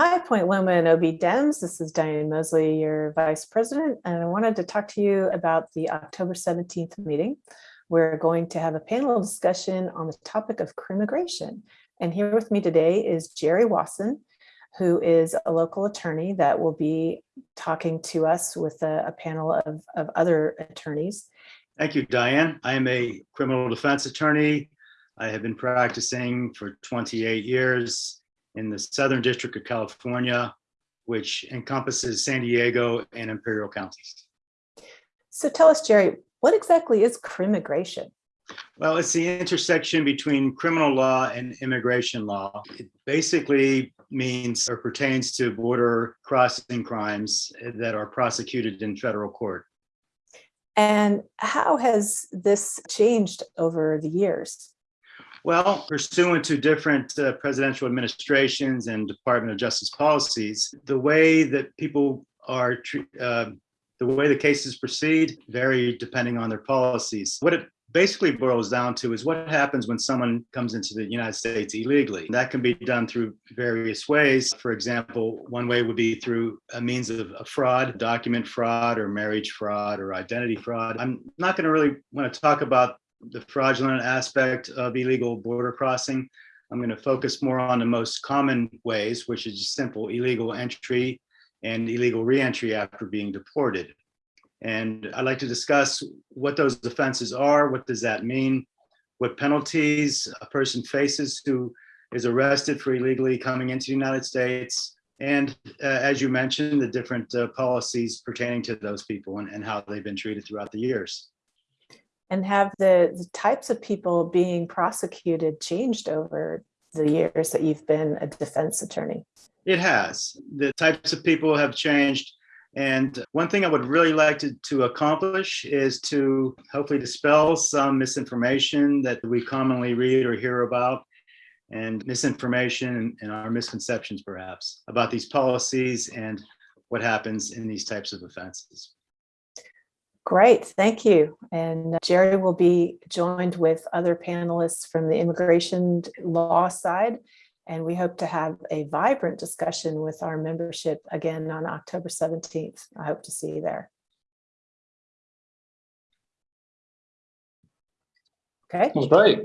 Hi, Point Loma and OB Dems. This is Diane Mosley, your Vice President, and I wanted to talk to you about the October 17th meeting. We're going to have a panel discussion on the topic of crimmigration. And here with me today is Jerry Wasson, who is a local attorney that will be talking to us with a, a panel of, of other attorneys. Thank you, Diane. I am a criminal defense attorney. I have been practicing for 28 years in the Southern District of California, which encompasses San Diego and Imperial counties. So tell us, Jerry, what exactly is crimmigration? Well, it's the intersection between criminal law and immigration law. It basically means or pertains to border crossing crimes that are prosecuted in federal court. And how has this changed over the years? Well, pursuant to different uh, presidential administrations and Department of Justice policies, the way that people are, uh, the way the cases proceed vary depending on their policies. What it basically boils down to is what happens when someone comes into the United States illegally. That can be done through various ways. For example, one way would be through a means of a fraud, document fraud or marriage fraud or identity fraud. I'm not going to really want to talk about the fraudulent aspect of illegal border crossing. I'm going to focus more on the most common ways, which is simple illegal entry and illegal reentry after being deported. And I'd like to discuss what those offenses are, what does that mean, what penalties a person faces who is arrested for illegally coming into the United States, and uh, as you mentioned, the different uh, policies pertaining to those people and, and how they've been treated throughout the years. And have the, the types of people being prosecuted changed over the years that you've been a defense attorney? It has. The types of people have changed. And one thing I would really like to, to accomplish is to hopefully dispel some misinformation that we commonly read or hear about and misinformation and, and our misconceptions perhaps about these policies and what happens in these types of offenses. Great, thank you. And uh, Jerry will be joined with other panelists from the immigration law side. And we hope to have a vibrant discussion with our membership again on October 17th. I hope to see you there. Okay, great.